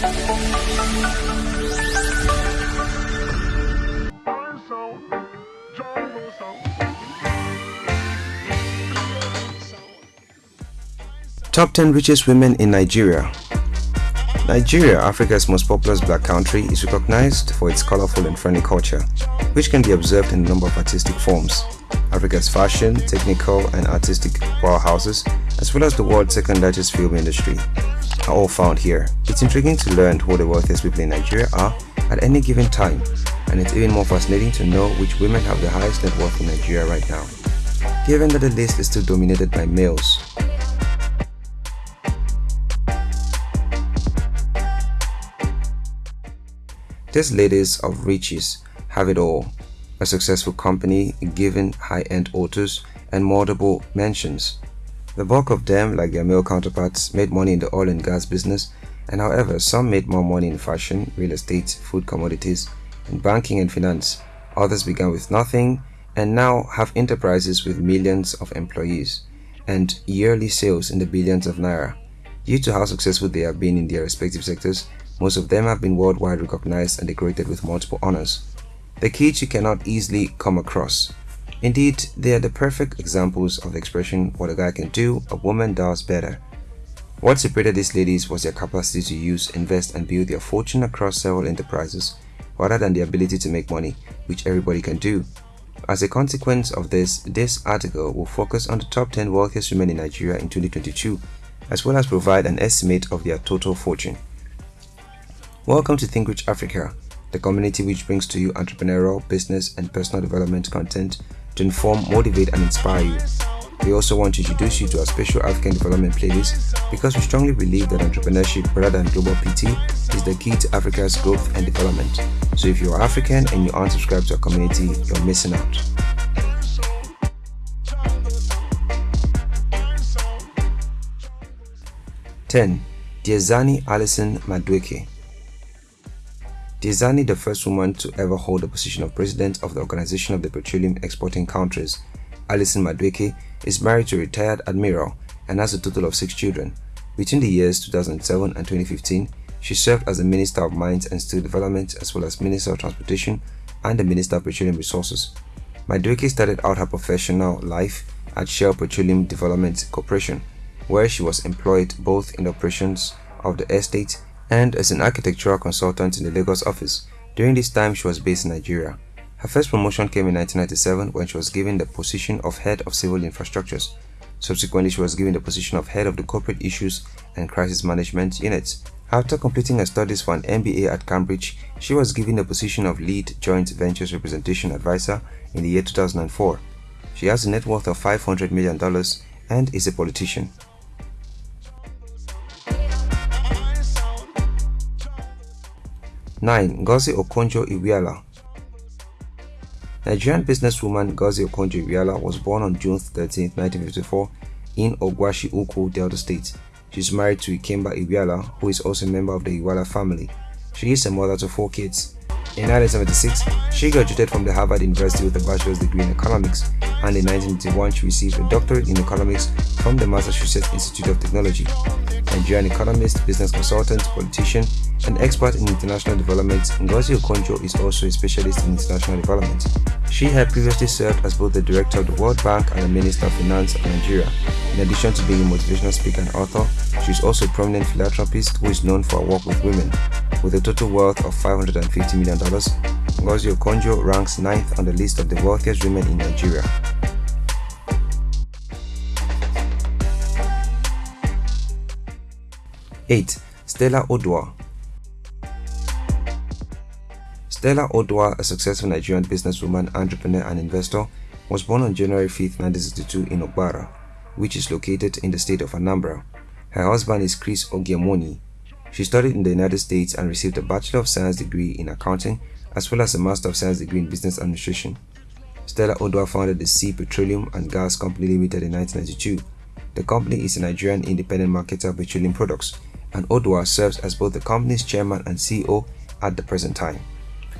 Top 10 richest women in Nigeria. Nigeria, Africa's most populous black country, is recognized for its colorful and friendly culture, which can be observed in a number of artistic forms. Africa's fashion, technical, and artistic powerhouses, as well as the world's second largest film industry, are all found here. It's intriguing to learn who the wealthiest people in Nigeria are at any given time, and it's even more fascinating to know which women have the highest net worth in Nigeria right now. Given that the list is still dominated by males, These ladies of riches have it all. A successful company, given high-end autos, and multiple mansions. The bulk of them, like their male counterparts, made money in the oil and gas business, and however, some made more money in fashion, real estate, food commodities, and banking and finance. Others began with nothing and now have enterprises with millions of employees and yearly sales in the billions of naira. Due to how successful they have been in their respective sectors, most of them have been worldwide recognized and decorated with multiple honors. The kids you cannot easily come across. Indeed, they are the perfect examples of the expression what a guy can do, a woman does better. What separated these ladies was their capacity to use, invest and build their fortune across several enterprises rather than the ability to make money, which everybody can do. As a consequence of this, this article will focus on the top 10 wealthiest women in Nigeria in 2022, as well as provide an estimate of their total fortune. Welcome to Think Rich Africa, the community which brings to you entrepreneurial, business, and personal development content to inform, motivate, and inspire you. We also want to introduce you to our special African development playlist because we strongly believe that entrepreneurship rather than global PT is the key to Africa's growth and development. So if you are African and you aren't subscribed to our community, you're missing out. Ten, Diezani Alison Madueke Diezani, the first woman to ever hold the position of president of the Organization of the Petroleum Exporting Countries, Alison Madueke, is married to a retired admiral and has a total of six children. Between the years 2007 and 2015, she served as the Minister of Mines and Steel Development as well as Minister of Transportation and the Minister of Petroleum Resources. Madueke started out her professional life at Shell Petroleum Development Corporation, where she was employed both in the operations of the estate and as an architectural consultant in the Lagos office. During this time, she was based in Nigeria. Her first promotion came in 1997 when she was given the position of Head of Civil Infrastructures. Subsequently, she was given the position of Head of the Corporate Issues and Crisis Management Unit. After completing her studies for an MBA at Cambridge, she was given the position of Lead Joint Ventures Representation Advisor in the year 2004. She has a net worth of $500 million and is a politician. 9. Ngozi Okonjo-Iweala Nigerian businesswoman Ngozi Okonjo-Iweala was born on June 13, 1954 in Ogwashi Ukwu, Delta State. She is married to Ikemba Iweala, who is also a member of the Iweala family. She is a mother to four kids. In 1976, she graduated from the Harvard University with a bachelor's degree in economics, and in 1981 she received a doctorate in economics from the Massachusetts Institute of Technology. Nigerian economist, business consultant, politician, and expert in international development, Ngozi Okonjo is also a specialist in international development. She had previously served as both the director of the World Bank and the Minister of Finance of Nigeria. In addition to being a motivational speaker and author, she is also a prominent philanthropist who is known for her work with women. With a total wealth of $550 million, Ngozi Okonjo ranks 9th on the list of the wealthiest women in Nigeria. 8. Stella Oduah Stella Oduah, a successful Nigerian businesswoman, entrepreneur and investor, was born on January 5, 1962 in Ogbaru, which is located in the state of Anambra. Her husband is Chris Ogiemoni. She studied in the United States and received a Bachelor of Science degree in accounting as well as a Master of Science degree in business administration. Stella Oduah founded the Sea Petroleum and Gas Company Limited in 1992. The company is a Nigerian independent marketer of petroleum products, and Oduah serves as both the company's chairman and CEO at the present time.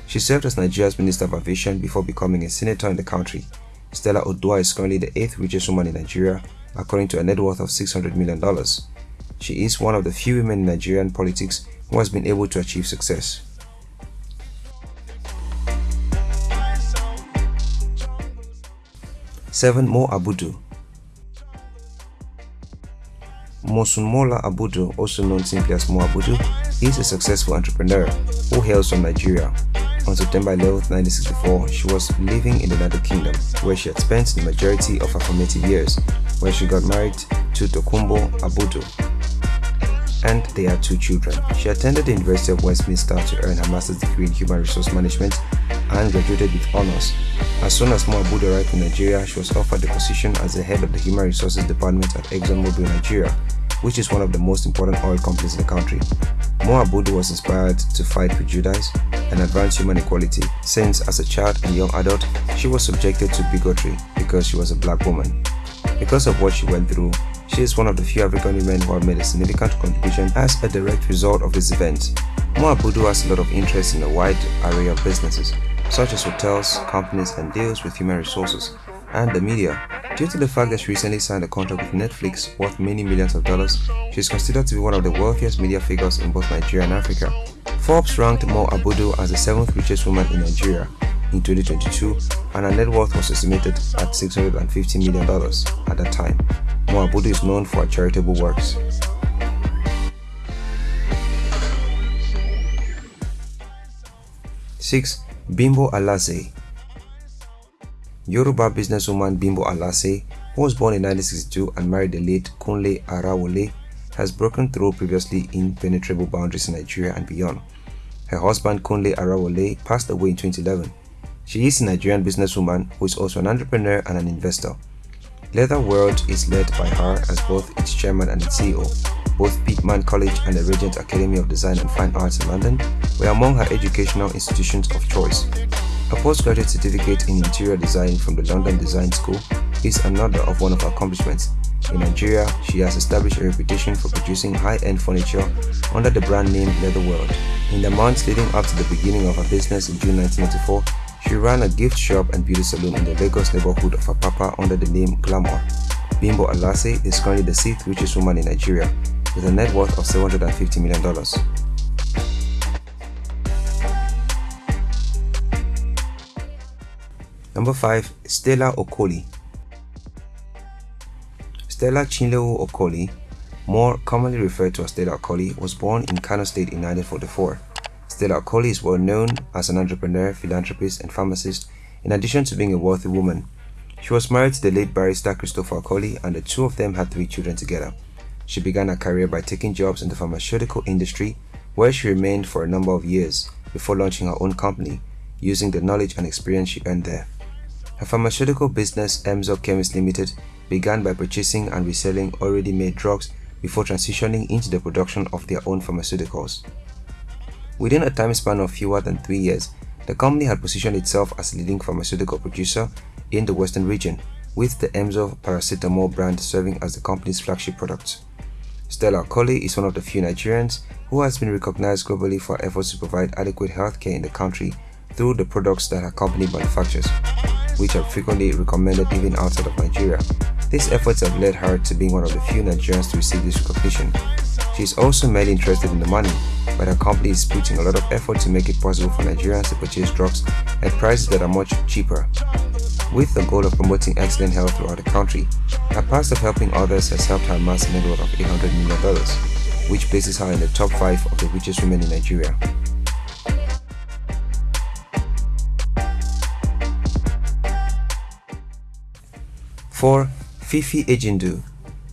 She served as Nigeria's Minister of Aviation before becoming a senator in the country. Stella Oduah is currently the eighth richest woman in Nigeria, according to a net worth of $600 million. She is one of the few women in Nigerian politics who has been able to achieve success. 7. Mo Abudu Mosunmola Abudu, also known simply as Mo Abudu, is a successful entrepreneur who hails from Nigeria. On September 11, 1964, she was living in the United Kingdom, where she had spent the majority of her formative years, when she got married to Tokumbo Abudu, and they had two children. She attended the University of Westminster to earn her master's degree in human resource management and graduated with honors. As soon as Mo Abudu arrived in Nigeria, she was offered the position as the head of the human resources department at ExxonMobil Nigeria, which is one of the most important oil companies in the country. Mo Abudu was inspired to fight prejudice and advance human equality since as a child and young adult she was subjected to bigotry because she was a black woman. Because of what she went through, she is one of the few African women who have made a significant contribution as a direct result of this event. Mo Abudu has a lot of interest in a wide array of businesses, such as hotels, companies and deals with human resources, and the media. Due to the fact that she recently signed a contract with Netflix worth many millions of dollars, she is considered to be one of the wealthiest media figures in both Nigeria and Africa. Forbes ranked Mo Abudu as the seventh richest woman in Nigeria in 2022 and her net worth was estimated at $650 million at that time. Mo Abudu is known for her charitable works. Six, Bimbo Alase Yoruba businesswoman Bimbo Alase, who was born in 1962 and married the late Kunle Arawole, has broken through previously impenetrable boundaries in Nigeria and beyond. Her husband Kunle Arawole passed away in 2011. She is a Nigerian businesswoman who is also an entrepreneur and an investor. Leather World is led by her as both its chairman and its CEO. Both Pitman College and the Regent Academy of Design and Fine Arts in London were among her educational institutions of choice. A postgraduate certificate in interior design from the London Design School is another of one of her accomplishments. In Nigeria, she has established a reputation for producing high-end furniture under the brand name Leatherworld. In the months leading up to the beginning of her business in June 1994, she ran a gift shop and beauty salon in the Lagos neighborhood of Apapa under the name Glamour. Bimbo Alase is currently the sixth richest woman in Nigeria with a net worth of $750 million. Number 5. Stella Okoli Stella Chinyelu Okoli, more commonly referred to as Stella Okoli, was born in Kano State in 1944. Stella Okoli is well known as an entrepreneur, philanthropist, and pharmacist, in addition to being a wealthy woman. She was married to the late barrister Christopher Okoli, and the two of them had three children together. She began her career by taking jobs in the pharmaceutical industry, where she remained for a number of years before launching her own company, using the knowledge and experience she earned there. Her pharmaceutical business, Emzo Chemist Limited, began by purchasing and reselling already made drugs before transitioning into the production of their own pharmaceuticals. Within a time span of fewer than three years, the company had positioned itself as a leading pharmaceutical producer in the western region, with the Emzo paracetamol brand serving as the company's flagship product. Stella Okoli is one of the few Nigerians who has been recognized globally for efforts to provide adequate healthcare in the country through the products that her company manufactures which are frequently recommended even outside of Nigeria. These efforts have led her to being one of the few Nigerians to receive this recognition. She is also mainly interested in the money, but her company is putting a lot of effort to make it possible for Nigerians to purchase drugs at prices that are much cheaper. With the goal of promoting excellent health throughout the country, her past of helping others has helped her amass a net worth of $800 million, which places her in the top 5 of the richest women in Nigeria. 4. Fifi Ejindu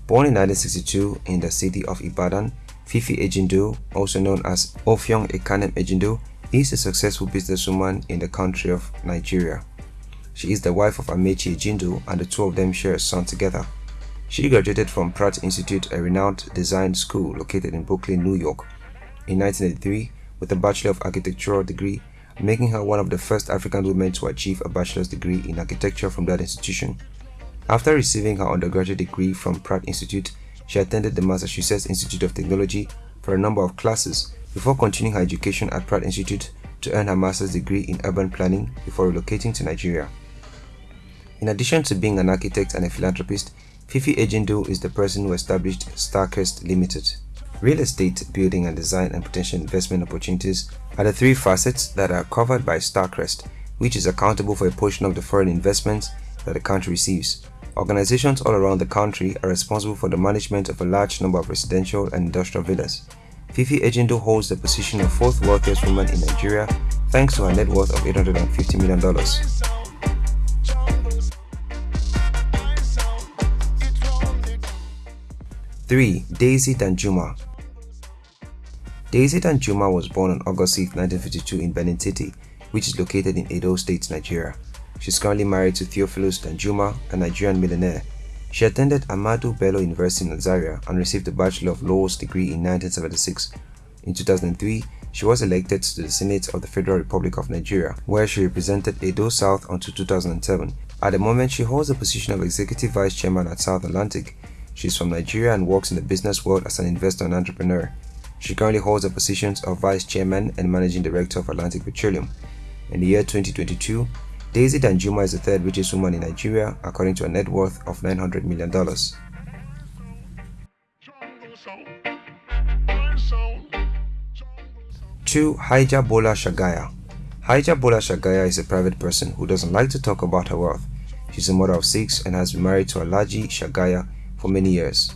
Born in 1962 in the city of Ibadan, Fifi Ejindu, also known as Ofyong Ekanem Ejindu, is a successful businesswoman in the country of Nigeria. She is the wife of Amechi Ejindu and the two of them share a son together. She graduated from Pratt Institute, a renowned design school located in Brooklyn, New York, in 1983 with a Bachelor of Architectural degree, making her one of the first African women to achieve a bachelor's degree in architecture from that institution. After receiving her undergraduate degree from Pratt Institute, she attended the Massachusetts Institute of Technology for a number of classes before continuing her education at Pratt Institute to earn her master's degree in urban planning before relocating to Nigeria. In addition to being an architect and a philanthropist, Fifi Ejindu is the person who established Starcrest Limited. Real estate, building and design and potential investment opportunities are the three facets that are covered by Starcrest, which is accountable for a portion of the foreign investments that the country receives. Organizations all around the country are responsible for the management of a large number of residential and industrial villas. Fifi Ejindu holds the position of fourth wealthiest woman in Nigeria thanks to her net worth of $850 million. 3. Daisy Danjuma Daisy Danjuma was born on August 6, 1952 in Benin City, which is located in Edo State, Nigeria. She is currently married to Theophilus Danjuma, a Nigerian millionaire. She attended Ahmadu Bello University in Zaria and received a Bachelor of Laws degree in 1976. In 2003, she was elected to the Senate of the Federal Republic of Nigeria, where she represented Edo South until 2007. At the moment, she holds the position of Executive Vice Chairman at South Atlantic. She is from Nigeria and works in the business world as an investor and entrepreneur. She currently holds the positions of Vice Chairman and Managing Director of Atlantic Petroleum. In the year 2022, Daisy Danjuma is the third richest woman in Nigeria according to a net worth of $900 million. 2. Hajia Bola Shagaya Hajia Bola Shagaya is a private person who doesn't like to talk about her wealth. She's a mother of six and has been married to Alhaji Shagaya for many years.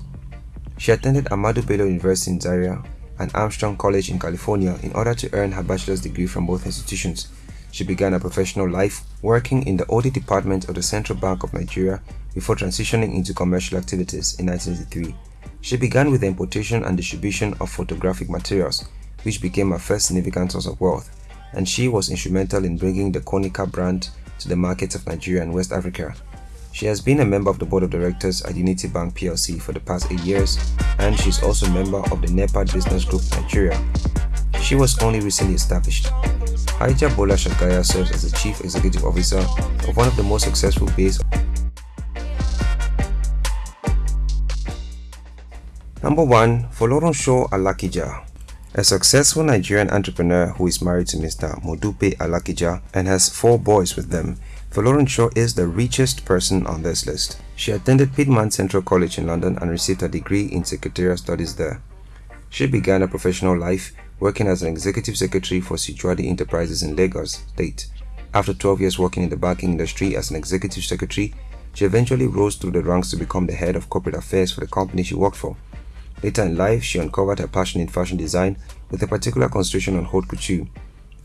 She attended Ahmadu Bello University in Zaria and Armstrong College in California in order to earn her bachelor's degree from both institutions. She began her professional life working in the audit department of the Central Bank of Nigeria before transitioning into commercial activities in 1983. She began with the importation and distribution of photographic materials, which became her first significant source of wealth, and she was instrumental in bringing the Konica brand to the markets of Nigeria and West Africa. She has been a member of the board of directors at Unity Bank PLC for the past 8 years and she is also a member of the NEPAD Business Group Nigeria. She was only recently established. Hajia Bola Shagaya serves as the Chief Executive Officer of one of the most successful based Number 1. Folorunsho Alakija a successful Nigerian entrepreneur who is married to Mr. Modupe Alakija and has four boys with them, Folorunsho is the richest person on this list. She attended Pitman Central College in London and received a degree in secretarial studies there. She began a professional life working as an executive secretary for Sijuade Enterprises in Lagos State. After 12 years working in the banking industry as an executive secretary, she eventually rose through the ranks to become the head of corporate affairs for the company she worked for. Later in life, she uncovered her passion in fashion design with a particular concentration on haute couture.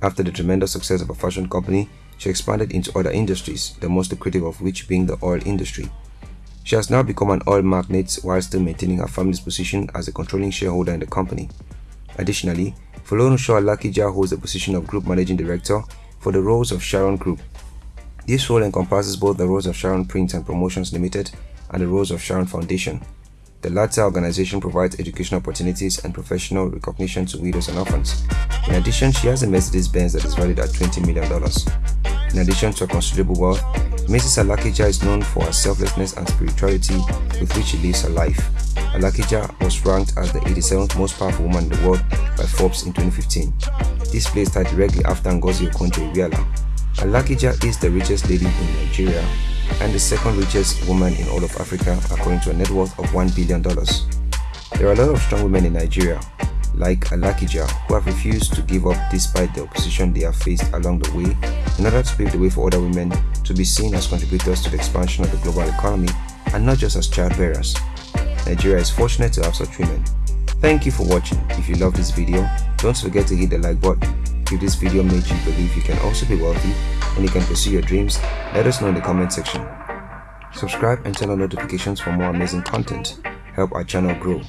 After the tremendous success of her fashion company, she expanded into other industries, the most lucrative of which being the oil industry. She has now become an oil magnate while still maintaining her family's position as a controlling shareholder in the company. Additionally, Folorunsho Alakija holds the position of Group Managing Director for the Rose of Sharon Group. This role encompasses both the Rose of Sharon Print and Promotions Limited and the Rose of Sharon Foundation. The latter organization provides educational opportunities and professional recognition to widows and orphans. In addition, she has a Mercedes-Benz that is valued at $20 million. In addition to her considerable wealth, Mrs. Alakija is known for her selflessness and spirituality with which she lives her life. Alakija was ranked as the 87th most powerful woman in the world by Forbes in 2015. This placed her directly after Ngozi Okonjo-Iweala. Alakija is the richest lady in Nigeria and the second richest woman in all of Africa according to a net worth of $1 billion. There are a lot of strong women in Nigeria, like Alakija, who have refused to give up despite the opposition they have faced along the way in order to pave the way for other women to be seen as contributors to the expansion of the global economy and not just as child bearers. Nigeria is fortunate to have such women. Thank you for watching. If you love this video, don't forget to hit the like button. If this video made you believe you can also be wealthy and you can pursue your dreams, let us know in the comment section. Subscribe and turn on notifications for more amazing content. Help our channel grow.